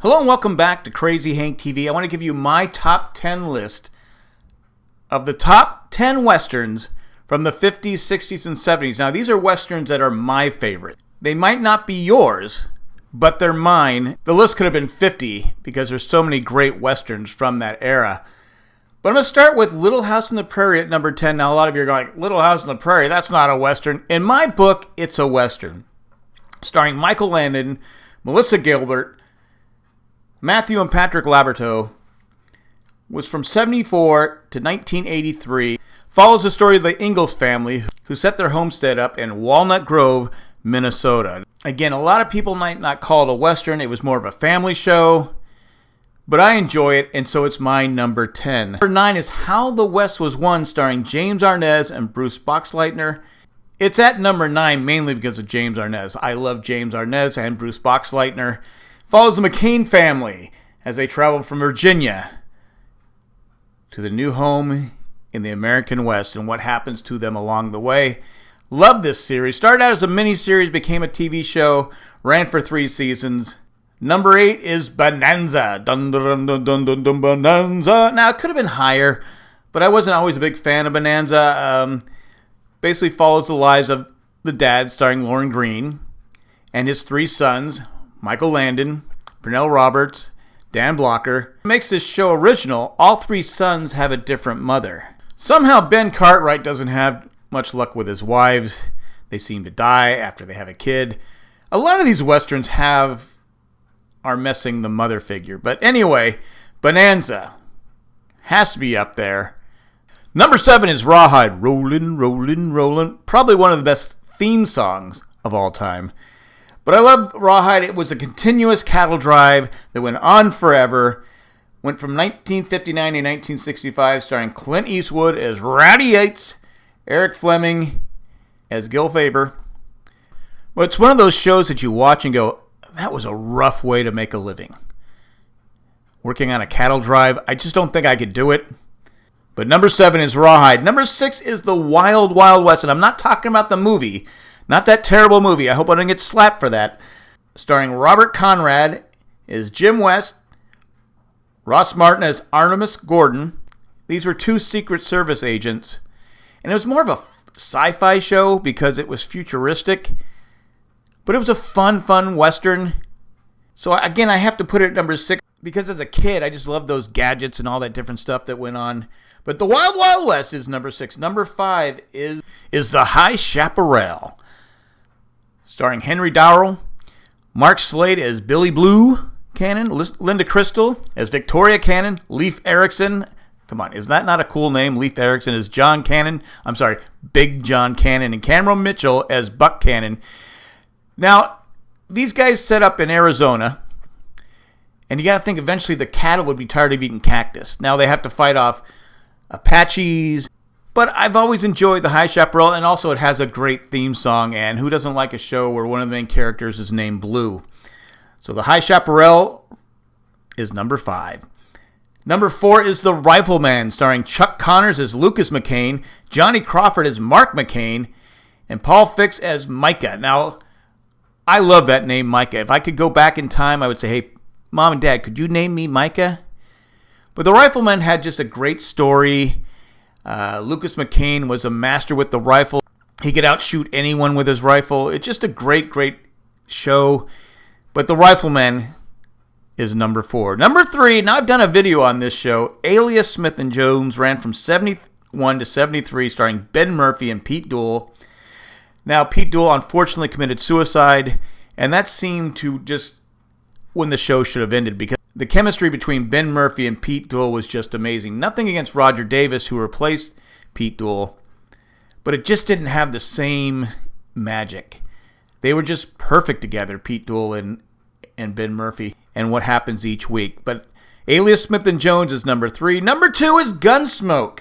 Hello and welcome back to Crazy Hank TV. I want to give you my top 10 list of the top 10 westerns from the 50s, 60s, and 70s. Now, these are westerns that are my favorite. They might not be yours, but they're mine. The list could have been 50 because there's so many great westerns from that era. But I'm going to start with Little House on the Prairie at number 10. Now, a lot of you are going, Little House on the Prairie, that's not a western. In my book, it's a western. Starring Michael Landon, Melissa Gilbert, Matthew and Patrick Labyorteaux was from 74 to 1983. Follows the story of the Ingalls family who set their homestead up in Walnut Grove, Minnesota. Again, a lot of people might not call it a Western. It was more of a family show, but I enjoy it, and so it's my number 10. Number 9 is How the West Was Won, starring James Arness and Bruce Boxleitner. It's at number 9 mainly because of James Arness. I love James Arness and Bruce Boxleitner follows the McCain family as they travel from Virginia to the new home in the American West and what happens to them along the way. Love this series. Started out as a mini series, became a TV show, ran for three seasons. Number eight is Bonanza. Dun, dun, dun, dun, dun, dun, Bonanza. Now, it could have been higher, but I wasn't always a big fan of Bonanza. Um, basically follows the lives of the dad, starring Lorne Greene, and his three sons, Michael Landon, Pernell Roberts, Dan Blocker. makes this show original, all three sons have a different mother. Somehow Ben Cartwright doesn't have much luck with his wives. They seem to die after they have a kid. A lot of these westerns have are messing the mother figure. But anyway, Bonanza has to be up there. Number seven is Rawhide. Rollin', rollin', rollin'. Probably one of the best theme songs of all time. But I love Rawhide. It was a continuous cattle drive that went on forever. Went from 1959 to 1965, starring Clint Eastwood as Rowdy Yates, Eric Fleming as Gil Favor. Well, it's one of those shows that you watch and go, that was a rough way to make a living. Working on a cattle drive, I just don't think I could do it. But number seven is Rawhide. Number six is The Wild Wild West. And I'm not talking about the movie. Not that terrible movie. I hope I don't get slapped for that. Starring Robert Conrad is Jim West, Ross Martin as Artemus Gordon. These were two Secret Service agents. And it was more of a sci fi show because it was futuristic. But it was a fun, fun Western. So again, I have to put it at number six because as a kid, I just loved those gadgets and all that different stuff that went on. But the Wild Wild West is number six. Number five is is the High Chaparral starring Henry Darrow, Mark Slade as Billy Blue Cannon, Linda Cristal as Victoria Cannon, Leif Erickson. Come on, is that not a cool name? Leif Erickson as John Cannon. I'm sorry, Big John Cannon, and Cameron Mitchell as Buck Cannon. Now, these guys set up in Arizona, and you got to think eventually the cattle would be tired of eating cactus. Now they have to fight off Apaches but I've always enjoyed The High Chaparral, and also it has a great theme song. And who doesn't like a show where one of the main characters is named Blue? So The High Chaparral is number five. Number four is The Rifleman, starring Chuck Connors as Lucas McCain, Johnny Crawford as Mark McCain, and Paul Fix as Micah. Now, I love that name, Micah. If I could go back in time, I would say, hey, mom and dad, could you name me Micah? But The Rifleman had just a great story. Uh, Lucas McCain was a master with the rifle. He could outshoot anyone with his rifle. It's just a great, great show. But The Rifleman is number four. Number three, now I've done a video on this show. Alias Smith and Jones ran from 71 to 73, starring Ben Murphy and Pete Duel. Now, Pete Duel unfortunately committed suicide, and that seemed to just when the show should have ended because the chemistry between Ben Murphy and Pete Duel was just amazing. Nothing against Roger Davis, who replaced Pete Duel, but it just didn't have the same magic. They were just perfect together, Pete Duel and and Ben Murphy, and what happens each week. But Alias Smith and Jones is number three. Number two is Gunsmoke.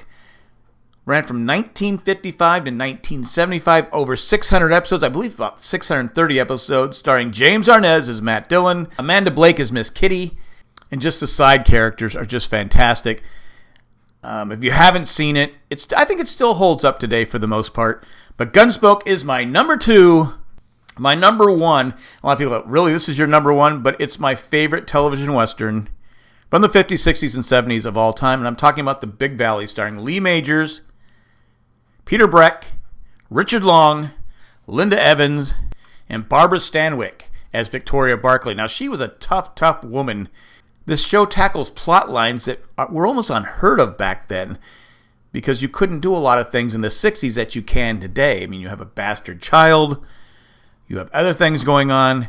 Ran from 1955 to 1975, over 600 episodes, I believe about 630 episodes, starring James Arness as Matt Dillon, Amanda Blake as Miss Kitty, and just the side characters are just fantastic. Um, if you haven't seen it, it's I think it still holds up today for the most part. But Gunsmoke is my number two. My number one, a lot of people go, really, this is your number one, but it's my favorite television Western from the 50s, 60s, and 70s of all time. And I'm talking about The Big Valley, starring Lee Majors, Peter Breck, Richard Long, Linda Evans, and Barbara Stanwyck as Victoria Barkley. Now, she was a tough, tough woman. This show tackles plot lines that were almost unheard of back then because you couldn't do a lot of things in the 60s that you can today. I mean, you have a bastard child you have other things going on.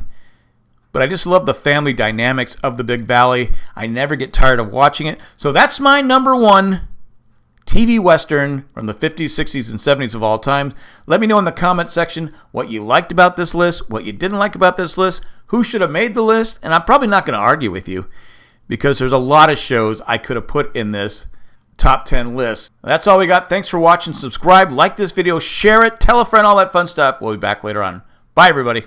But I just love the family dynamics of the Big Valley. I never get tired of watching it. So that's my number one TV Western from the 50s, 60s, and 70s of all time. Let me know in the comment section what you liked about this list, what you didn't like about this list, who should have made the list, and I'm probably not going to argue with you because there's a lot of shows I could have put in this top 10 list. That's all we got. Thanks for watching. Subscribe, like this video, share it, tell a friend, all that fun stuff. We'll be back later on. Bye, everybody.